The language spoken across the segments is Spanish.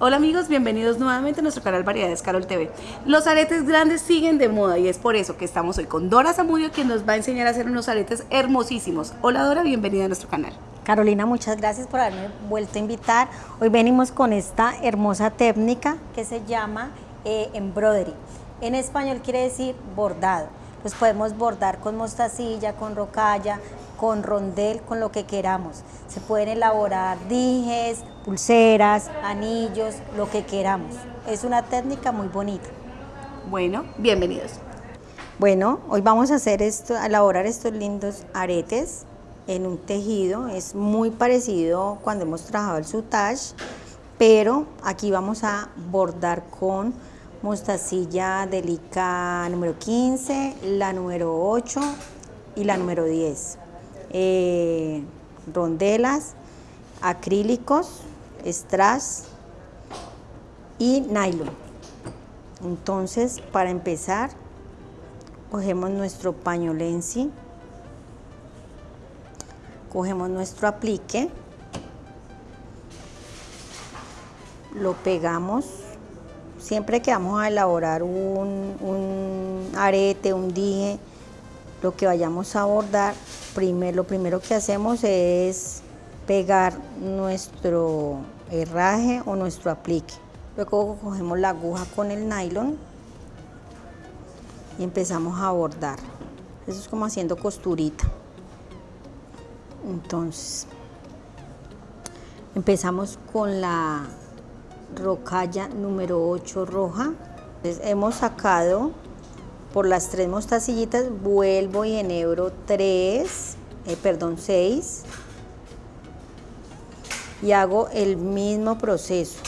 Hola amigos, bienvenidos nuevamente a nuestro canal Variedades Carol TV. Los aretes grandes siguen de moda y es por eso que estamos hoy con Dora Zamudio quien nos va a enseñar a hacer unos aretes hermosísimos. Hola Dora, bienvenida a nuestro canal. Carolina, muchas gracias por haberme vuelto a invitar. Hoy venimos con esta hermosa técnica que se llama eh, embroidery. En español quiere decir bordado. Pues podemos bordar con mostacilla, con rocalla, con rondel, con lo que queramos. Se pueden elaborar dijes, pulseras, anillos, lo que queramos. Es una técnica muy bonita. Bueno, bienvenidos. Bueno, hoy vamos a hacer esto, a elaborar estos lindos aretes en un tejido. Es muy parecido cuando hemos trabajado el sutage, pero aquí vamos a bordar con mostacilla delica número 15, la número 8 y la número 10. Eh, rondelas, acrílicos, strass y nylon. Entonces, para empezar, cogemos nuestro paño lenzi, cogemos nuestro aplique, lo pegamos. Siempre que vamos a elaborar un, un arete, un dije, lo que vayamos a bordar, primer, lo primero que hacemos es pegar nuestro herraje o nuestro aplique. Luego cogemos la aguja con el nylon y empezamos a bordar. Eso es como haciendo costurita. Entonces, empezamos con la rocalla número 8 roja. Entonces, hemos sacado por las tres mostacillitas vuelvo y enhebro 3, eh, perdón 6 y hago el mismo proceso.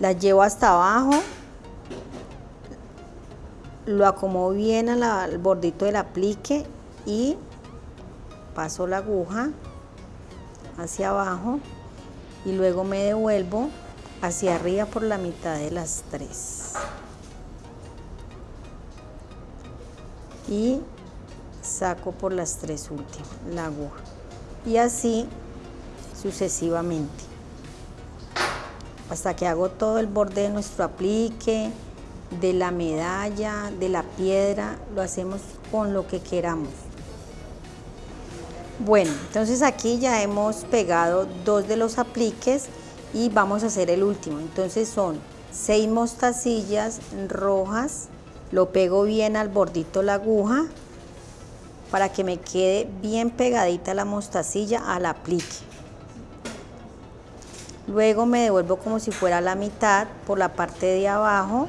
Las llevo hasta abajo, lo acomodo bien al bordito del aplique y paso la aguja hacia abajo y luego me devuelvo hacia arriba por la mitad de las tres. y saco por las tres últimas la aguja y así sucesivamente. Hasta que hago todo el borde de nuestro aplique de la medalla de la piedra lo hacemos con lo que queramos. Bueno entonces aquí ya hemos pegado dos de los apliques y vamos a hacer el último. Entonces son seis mostacillas rojas lo pego bien al bordito la aguja para que me quede bien pegadita la mostacilla al aplique. Luego me devuelvo como si fuera la mitad por la parte de abajo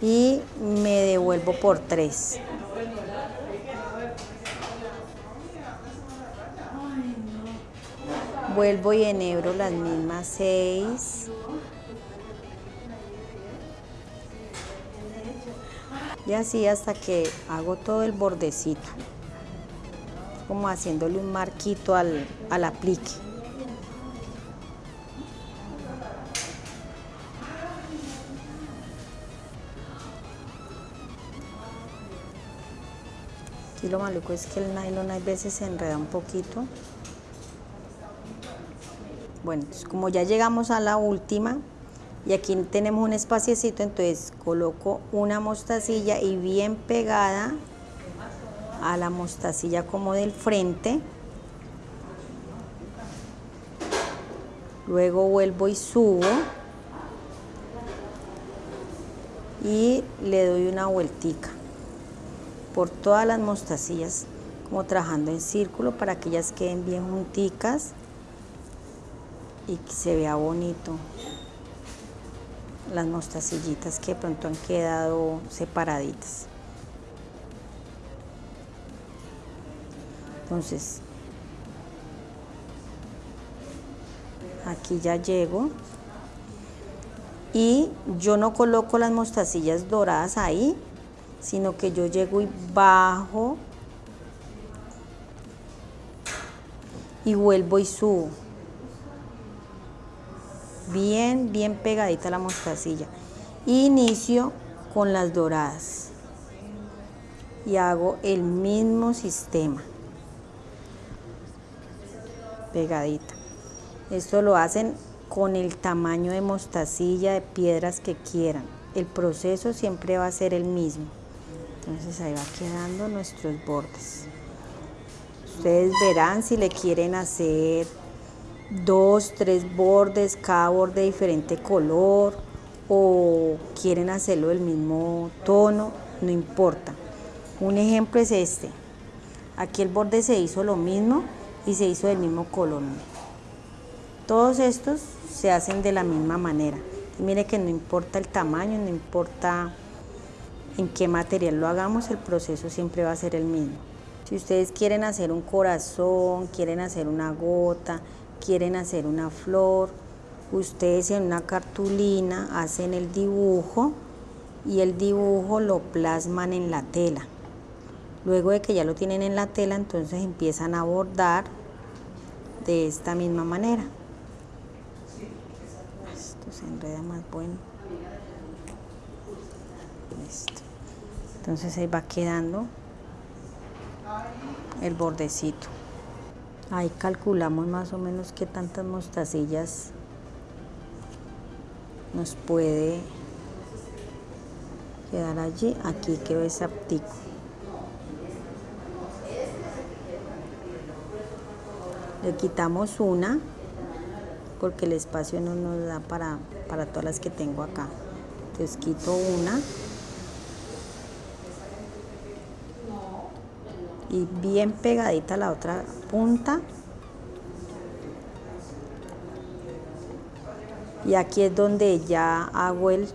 y me devuelvo por tres. Vuelvo y enhebro las mismas seis. y así hasta que hago todo el bordecito como haciéndole un marquito al, al aplique lo maluco es que el nylon a veces se enreda un poquito bueno, como ya llegamos a la última, y aquí tenemos un espaciecito, entonces coloco una mostacilla y bien pegada a la mostacilla como del frente. Luego vuelvo y subo y le doy una vueltica por todas las mostacillas, como trabajando en círculo para que ellas queden bien junticas y que se vea bonito las mostacillitas que pronto han quedado separaditas. Entonces, aquí ya llego y yo no coloco las mostacillas doradas ahí, sino que yo llego y bajo y vuelvo y subo bien, bien pegadita la mostacilla. Inicio con las doradas y hago el mismo sistema. Pegadita. Esto lo hacen con el tamaño de mostacilla, de piedras que quieran. El proceso siempre va a ser el mismo. Entonces ahí va quedando nuestros bordes. Ustedes verán si le quieren hacer dos, tres bordes, cada borde de diferente color o quieren hacerlo del mismo tono, no importa. Un ejemplo es este. Aquí el borde se hizo lo mismo y se hizo del mismo color. Todos estos se hacen de la misma manera. Mire que no importa el tamaño, no importa en qué material lo hagamos, el proceso siempre va a ser el mismo. Si ustedes quieren hacer un corazón, quieren hacer una gota, quieren hacer una flor, ustedes en una cartulina hacen el dibujo y el dibujo lo plasman en la tela. Luego de que ya lo tienen en la tela, entonces empiezan a bordar de esta misma manera. Esto se enreda más bueno. Entonces ahí va quedando el bordecito. Ahí calculamos más o menos qué tantas mostacillas nos puede quedar allí. Aquí quedó ese aptico. Le quitamos una porque el espacio no nos da para, para todas las que tengo acá. Entonces quito una. Bien pegadita la otra punta. Y aquí es donde ya hago el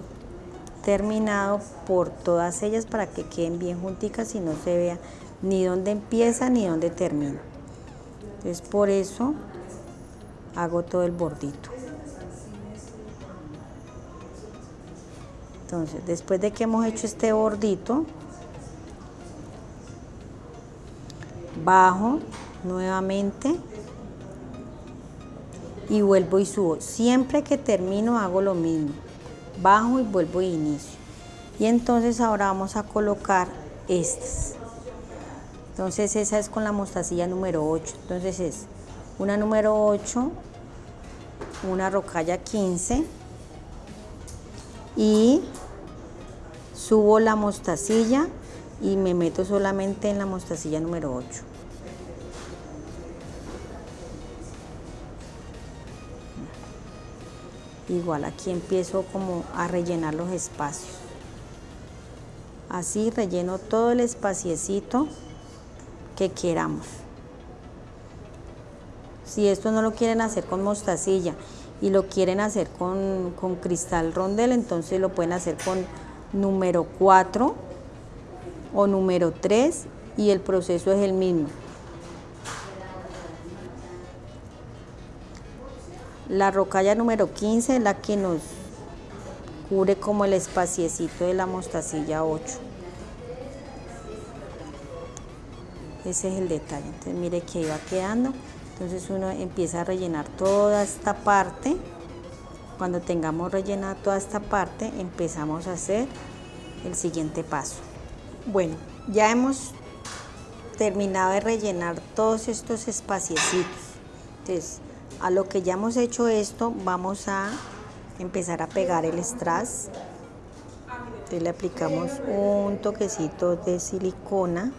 terminado por todas ellas para que queden bien junticas y no se vea ni dónde empieza ni dónde termina. Entonces por eso hago todo el bordito. Entonces después de que hemos hecho este bordito bajo nuevamente y vuelvo y subo. Siempre que termino hago lo mismo. Bajo y vuelvo y inicio. Y entonces ahora vamos a colocar estas. Entonces esa es con la mostacilla número 8. Entonces es una número 8, una rocalla 15 y subo la mostacilla y me meto solamente en la mostacilla número 8. igual aquí empiezo como a rellenar los espacios así relleno todo el espaciecito que queramos si esto no lo quieren hacer con mostacilla y lo quieren hacer con, con cristal rondel entonces lo pueden hacer con número 4 o número 3 y el proceso es el mismo La rocalla número 15 es la que nos cubre como el espaciecito de la mostacilla 8. Ese es el detalle. Entonces mire que va quedando. Entonces uno empieza a rellenar toda esta parte. Cuando tengamos rellenada toda esta parte, empezamos a hacer el siguiente paso. Bueno, ya hemos terminado de rellenar todos estos espaciecitos. Entonces, a lo que ya hemos hecho esto, vamos a empezar a pegar el strass. Entonces le aplicamos un toquecito de silicona.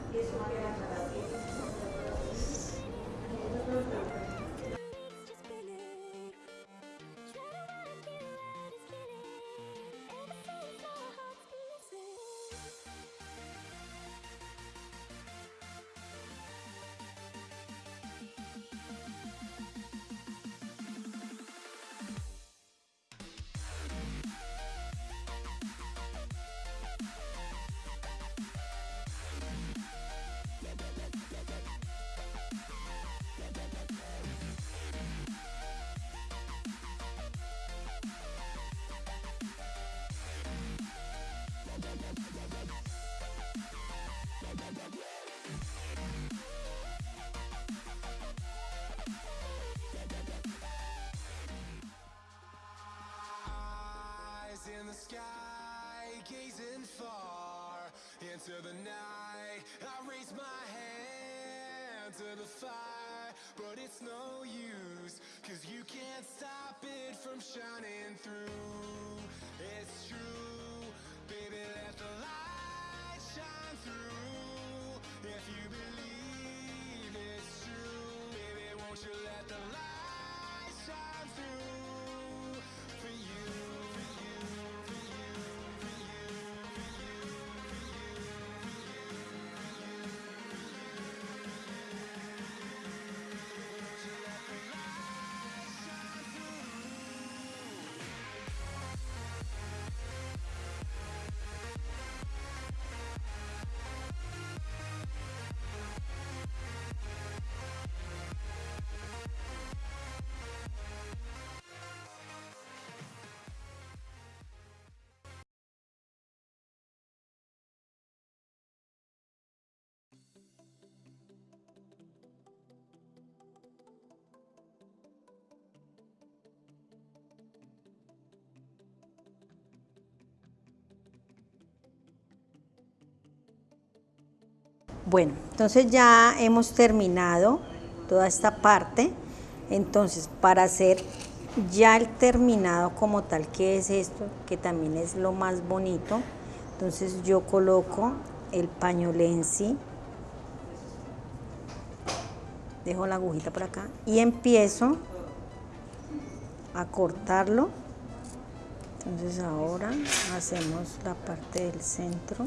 Far into the night. I raise my hand to the fire, but it's no use, cause you can't stop it from shining through. It's true, baby, let the light shine through. If you believe it's true, baby, won't you let the light Bueno, entonces ya hemos terminado toda esta parte. Entonces, para hacer ya el terminado como tal, que es esto, que también es lo más bonito, entonces yo coloco el pañolensi, dejo la agujita por acá y empiezo a cortarlo. Entonces ahora hacemos la parte del centro.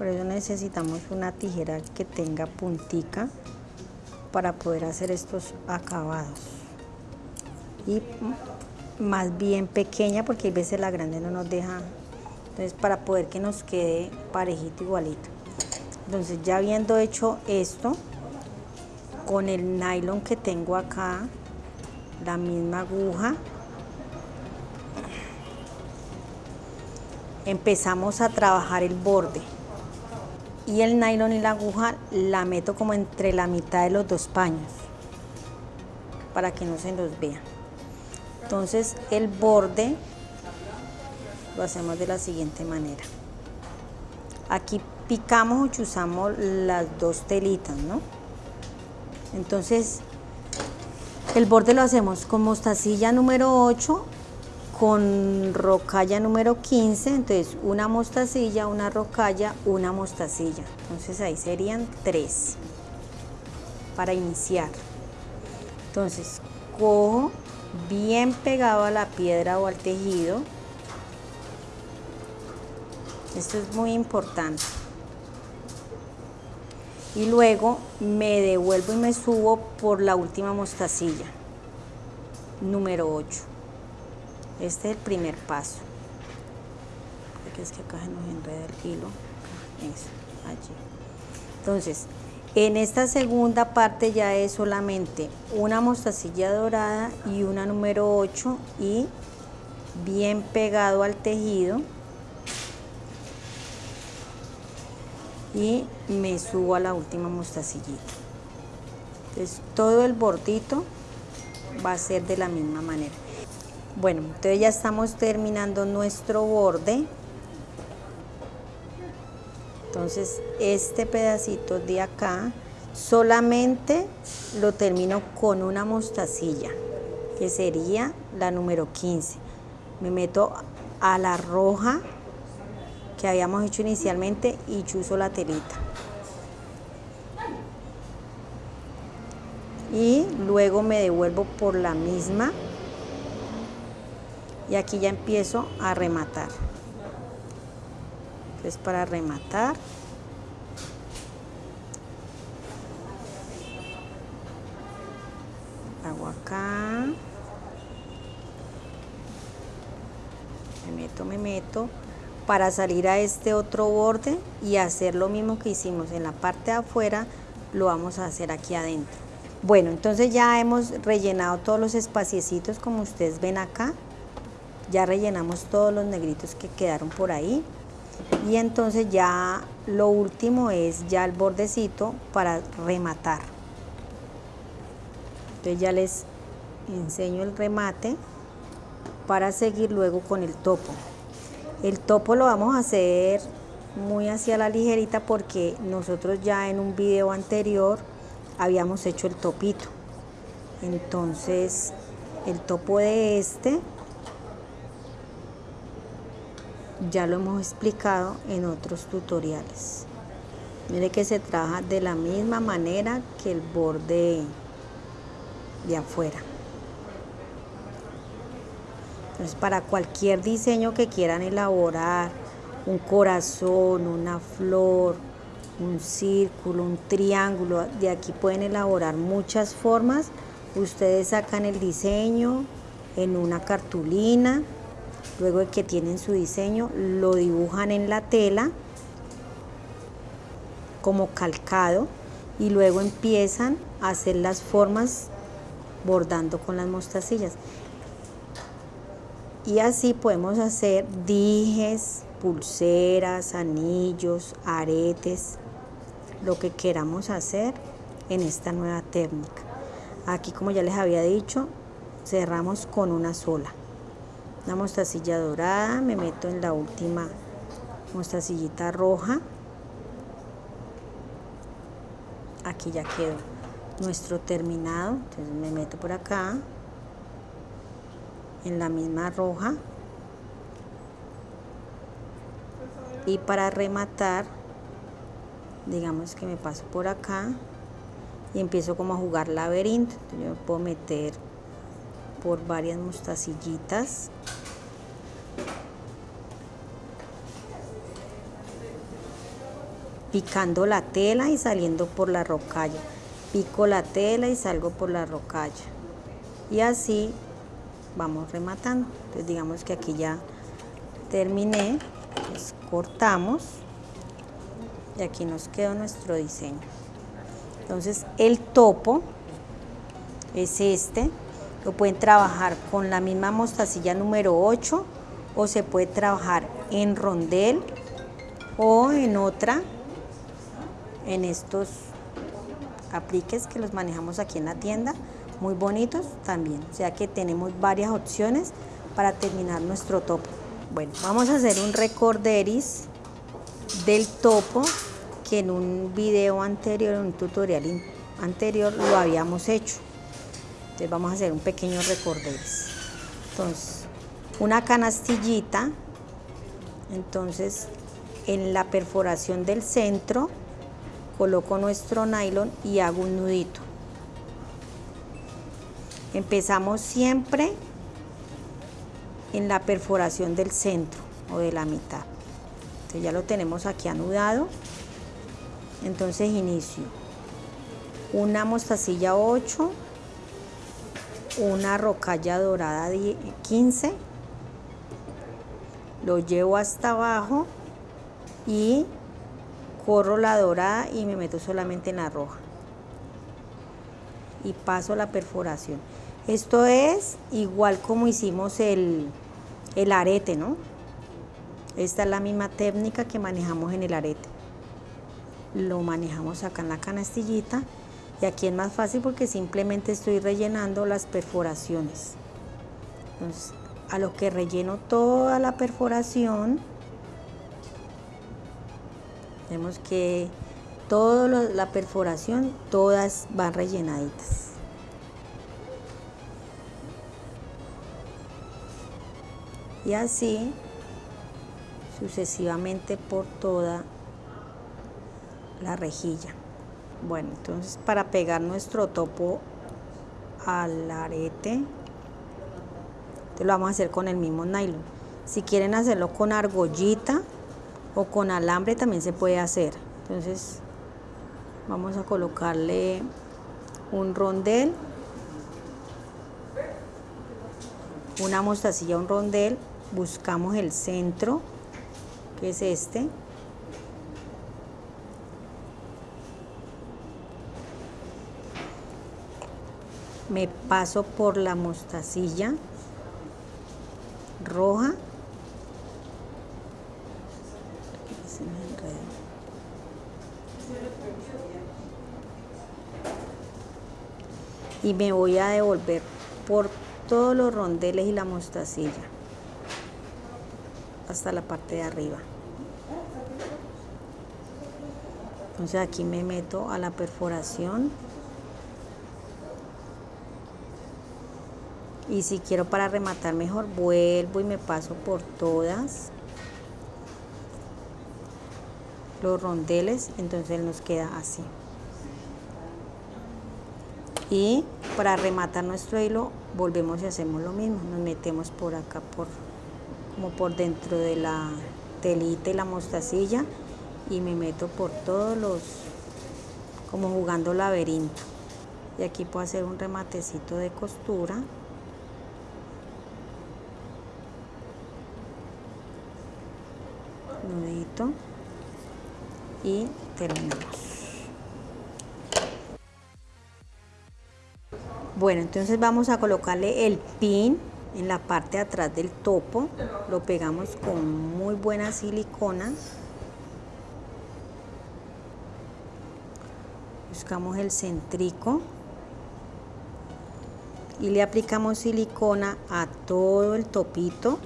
Por eso necesitamos una tijera que tenga puntica para poder hacer estos acabados. Y más bien pequeña porque a veces la grande no nos deja. Entonces para poder que nos quede parejito igualito. Entonces ya habiendo hecho esto, con el nylon que tengo acá, la misma aguja, empezamos a trabajar el borde y el nylon y la aguja la meto como entre la mitad de los dos paños para que no se los vea. Entonces el borde lo hacemos de la siguiente manera. Aquí picamos o chuzamos las dos telitas, ¿no? Entonces el borde lo hacemos con mostacilla número 8 con rocalla número 15, entonces una mostacilla, una rocalla, una mostacilla. Entonces ahí serían tres para iniciar. Entonces cojo bien pegado a la piedra o al tejido. Esto es muy importante. Y luego me devuelvo y me subo por la última mostacilla, número 8. Este es el primer paso. Porque es que acá se nos enreda el hilo. Entonces, en esta segunda parte ya es solamente una mostacilla dorada y una número 8 y bien pegado al tejido. Y me subo a la última mostacillita. Entonces, todo el bordito va a ser de la misma manera. Bueno, entonces ya estamos terminando nuestro borde. Entonces este pedacito de acá solamente lo termino con una mostacilla, que sería la número 15. Me meto a la roja que habíamos hecho inicialmente y chuzo la telita. Y luego me devuelvo por la misma y aquí ya empiezo a rematar. Entonces para rematar. Hago acá. Me meto, me meto. Para salir a este otro borde y hacer lo mismo que hicimos en la parte de afuera lo vamos a hacer aquí adentro. Bueno entonces ya hemos rellenado todos los espaciecitos como ustedes ven acá ya rellenamos todos los negritos que quedaron por ahí. Y entonces ya lo último es ya el bordecito para rematar. Entonces ya les enseño el remate para seguir luego con el topo. El topo lo vamos a hacer muy hacia la ligerita porque nosotros ya en un video anterior habíamos hecho el topito. Entonces, el topo de este ya lo hemos explicado en otros tutoriales. Mire que se trabaja de la misma manera que el borde de afuera. Entonces, para cualquier diseño que quieran elaborar, un corazón, una flor, un círculo, un triángulo, de aquí pueden elaborar muchas formas. Ustedes sacan el diseño en una cartulina, luego de que tienen su diseño, lo dibujan en la tela como calcado y luego empiezan a hacer las formas bordando con las mostacillas. Y así podemos hacer dijes, pulseras, anillos, aretes, lo que queramos hacer en esta nueva técnica. Aquí, como ya les había dicho, cerramos con una sola. Una mostacilla dorada, me meto en la última mostacillita roja. Aquí ya quedó nuestro terminado, entonces me meto por acá en la misma roja y para rematar digamos que me paso por acá y empiezo como a jugar laberinto yo puedo meter por varias mostacillitas. Picando la tela y saliendo por la rocalla. Pico la tela y salgo por la rocalla. Y así vamos rematando. Entonces digamos que aquí ya terminé pues cortamos y aquí nos quedó nuestro diseño. Entonces el topo es este lo pueden trabajar con la misma mostacilla número 8 o se puede trabajar en rondel o en otra en estos apliques que los manejamos aquí en la tienda muy bonitos también. O sea que tenemos varias opciones para terminar nuestro topo. Bueno vamos a hacer un recorderis del topo que en un video anterior en un tutorial anterior lo habíamos hecho vamos a hacer un pequeño recorderis entonces una canastillita entonces en la perforación del centro coloco nuestro nylon y hago un nudito. Empezamos siempre en la perforación del centro o de la mitad. Ya lo tenemos aquí anudado. Entonces inicio una mostacilla 8, una rocalla dorada 15, lo llevo hasta abajo y corro la dorada y me meto solamente en la roja. Y paso la perforación. Esto es igual como hicimos el, el arete no esta es la misma técnica que manejamos en el arete. Lo manejamos acá en la canastillita y aquí es más fácil porque simplemente estoy rellenando las perforaciones entonces a lo que relleno toda la perforación Vemos que toda la perforación, todas van rellenaditas. Y así sucesivamente por toda la rejilla. Bueno, entonces para pegar nuestro topo al arete, lo vamos a hacer con el mismo nylon. Si quieren hacerlo con argollita, o con alambre también se puede hacer entonces vamos a colocarle un rondel una mostacilla un rondel buscamos el centro que es este me paso por la mostacilla roja y me voy a devolver por todos los rondeles y la mostacilla hasta la parte de arriba. Entonces aquí me meto a la perforación. Y si quiero para rematar mejor, vuelvo y me paso por todas los rondeles, entonces nos queda así. Y para rematar nuestro hilo, volvemos y hacemos lo mismo. Nos metemos por acá, por como por dentro de la telita y la mostacilla y me meto por todos los, como jugando laberinto. Y aquí puedo hacer un rematecito de costura. Y terminamos. Bueno, entonces vamos a colocarle el pin en la parte atrás del topo. Lo pegamos con muy buena silicona. Buscamos el centrico y le aplicamos silicona a todo el topito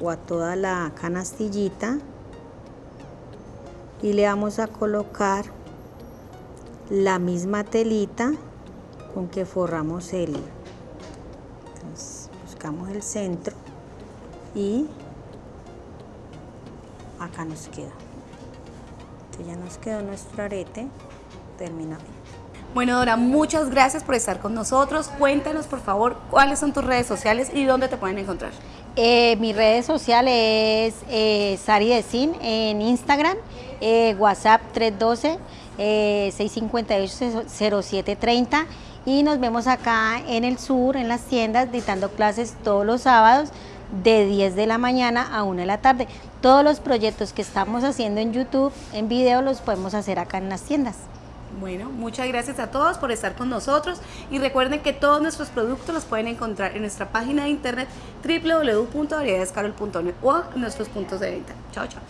o a toda la canastillita y le vamos a colocar la misma telita con que forramos el entonces buscamos el centro y acá nos queda. Entonces ya nos quedó nuestro arete terminado Bueno, Dora, muchas gracias por estar con nosotros. Cuéntanos, por favor, cuáles son tus redes sociales y dónde te pueden encontrar. Eh, mis redes sociales es eh, Sari en Instagram, eh, WhatsApp 312 eh, 658-0730 y nos vemos acá en el sur, en las tiendas, dictando clases todos los sábados de 10 de la mañana a 1 de la tarde. Todos los proyectos que estamos haciendo en YouTube, en video, los podemos hacer acá en las tiendas. Bueno, muchas gracias a todos por estar con nosotros y recuerden que todos nuestros productos los pueden encontrar en nuestra página de internet www.variedadescarol.net o en nuestros puntos de venta. Chao, chao.